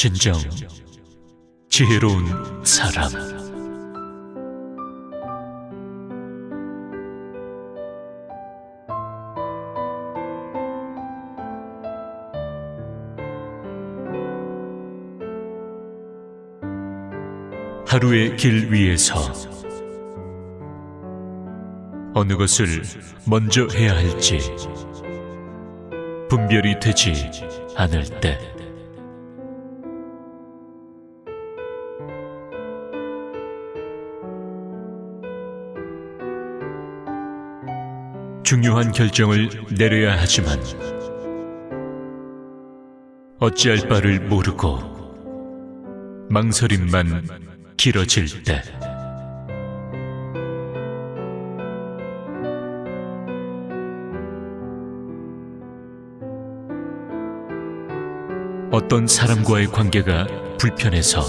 진정 지혜로운 사람. 하루의 길 위에서 어느 것을 먼저 해야 할지 분별이 되지 않을 때 중요한 결정을 내려야 하지만 어찌할 바를 모르고 망설임만 길어질 때. 어떤 사람과의 관계가 불편해서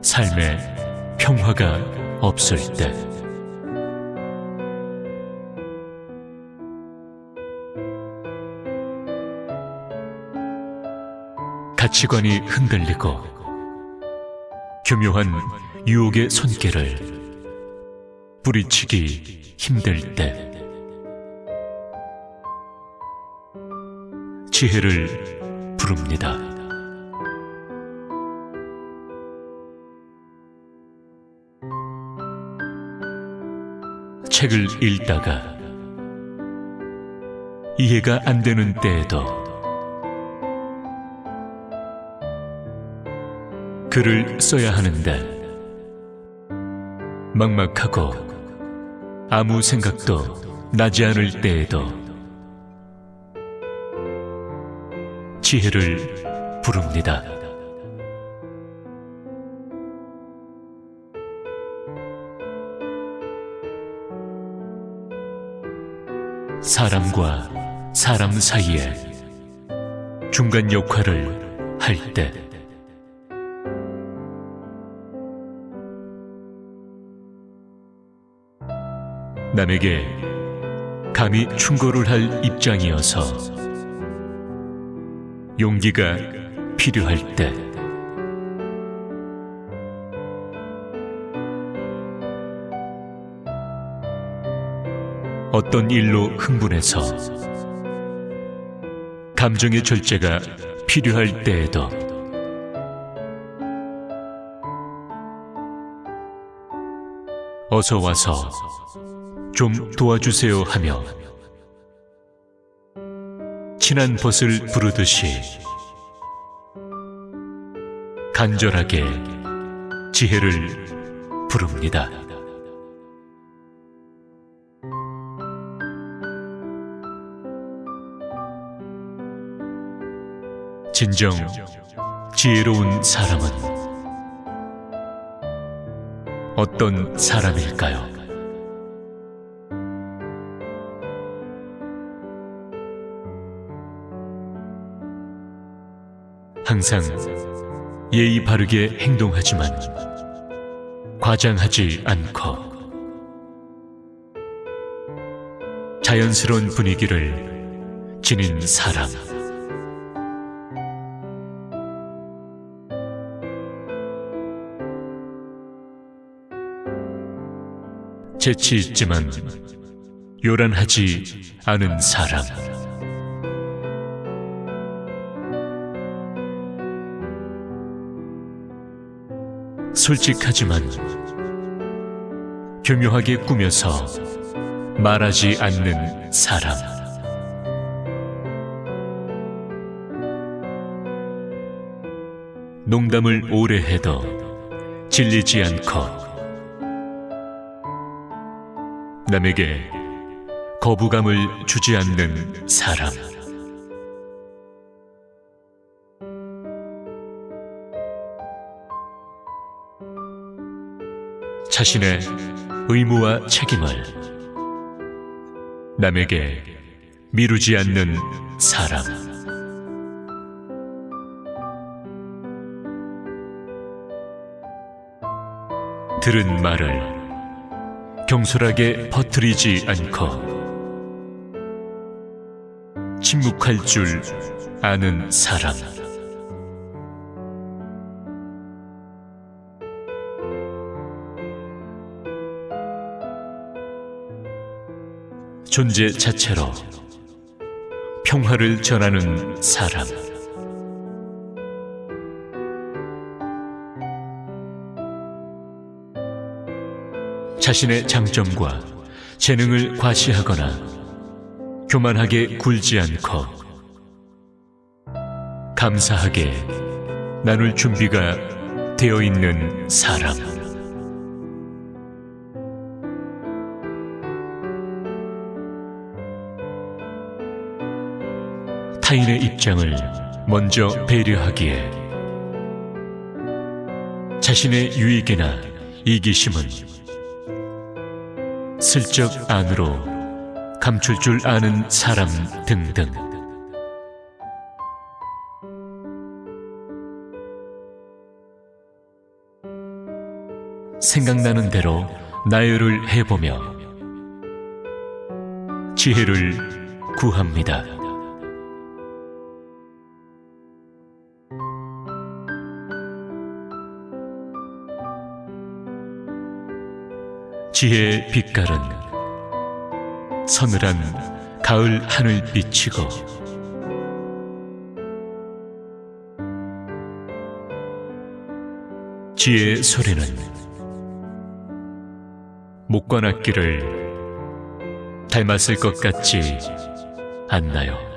삶에 평화가 없을 때 가치관이 흔들리고 교묘한 유혹의 손길을 뿌리치기 힘들 때 지혜를 부릅니다. 책을 읽다가 이해가 안 되는 때에도 글을 써야 하는데 막막하고 아무 생각도 나지 않을 때에도 지혜를 부릅니다. 사람과 사람 사이에 중간 역할을 할 때, 남에게 감히 충고를 할 입장이어서 용기가 필요할 때, 어떤 일로 흥분해서 감정의 절제가 필요할 때에도 어서 와서 좀 도와주세요 하며 친한 벗을 부르듯이 간절하게 지혜를 부릅니다. 진정 지혜로운 사람은 어떤 사람일까요? 항상 예의 바르게 행동하지만 과장하지 않고 자연스러운 분위기를 지닌 사람. 재치 있지만 요란하지 않은 사람. 솔직하지만 교묘하게 꾸며서 말하지 않는 사람. 농담을 오래 해도 질리지 않고 남에게 거부감을 주지 않는 사람. 자신의 의무와 책임을 남에게 미루지 않는 사람. 들은 말을 경솔하게 퍼뜨리지 않고 침묵할 줄 아는 사람. 존재 자체로 평화를 전하는 사람. 자신의 장점과 재능을 과시하거나 교만하게 굴지 않고 감사하게 나눌 준비가 되어 있는 사람. 타인의 입장을 먼저 배려하기에 자신의 유익이나 이기심은 슬쩍 안으로 감출 줄 아는 사람 등등. 생각나는 대로 나열을 해보며 지혜를 구합니다. 지혜의 빛깔은 서늘한 가을 하늘 비치고 지혜의 소리는 목관악기를 닮았을 것 같지 않나요?